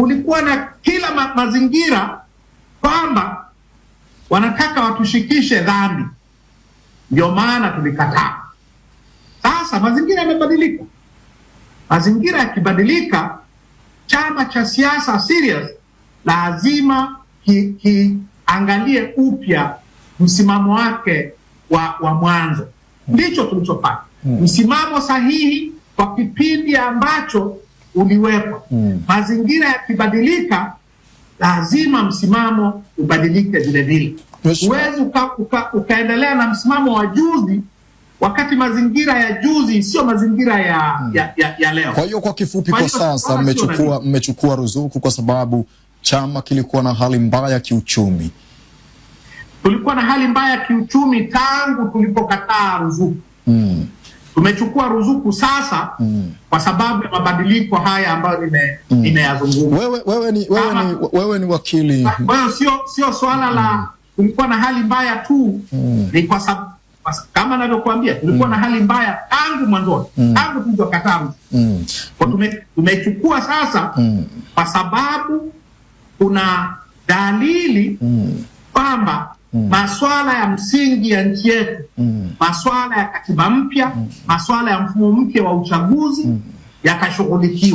kulikuwa na kila ma mazingira kwamba wanataka watushikishe dhambi, ndio maana tulikataa. Sasa mazingira yamebadilika. Mazingira yakibadilika, chama cha siasa serious lazima kiangalie ki upya msimamo wake wa, wa mwanzo. Ndicho tulichofanya hmm. Msimamo sahihi kwa kipindi ambacho uliwekwa Mm. Mazingira yakibadilika, lazima msimamo ubadilike vile vile. Huwezi uka, uka, ukaendelea na msimamo wa juzi wakati mazingira ya juzi sio mazingira ya, hmm. ya, ya, ya leo. Kwa hiyo kwa kifupi, kwa sasa mmechukua mmechukua ruzuku kwa sababu chama kilikuwa na hali mbaya kiuchumi. Tulikuwa na hali mbaya ya kiuchumi tangu tulipokataa ruzuku mm. Tumechukua ruzuku sasa mm. kwa sababu ya mabadiliko haya ambayo nimeyazungumza. Mm. Wewe, wewe, ni, wewe, ni, wewe ni wakili. Kwa hiyo sio sio swala mm. la kulikuwa na hali mbaya tu mm. ni kwa sababu kama navyokuambia tulikuwa mm. na hali mbaya tangu mwanzoni mm. tangu tulivyokataa mm. kwa tume, tumechukua sasa mm. kwa sababu kuna dalili kwamba mm. maswala ya msingi ya nchi yetu mm. maswala ya katiba mpya mm. maswala ya mfumo mpya wa uchaguzi mm. yakashughulikiwa.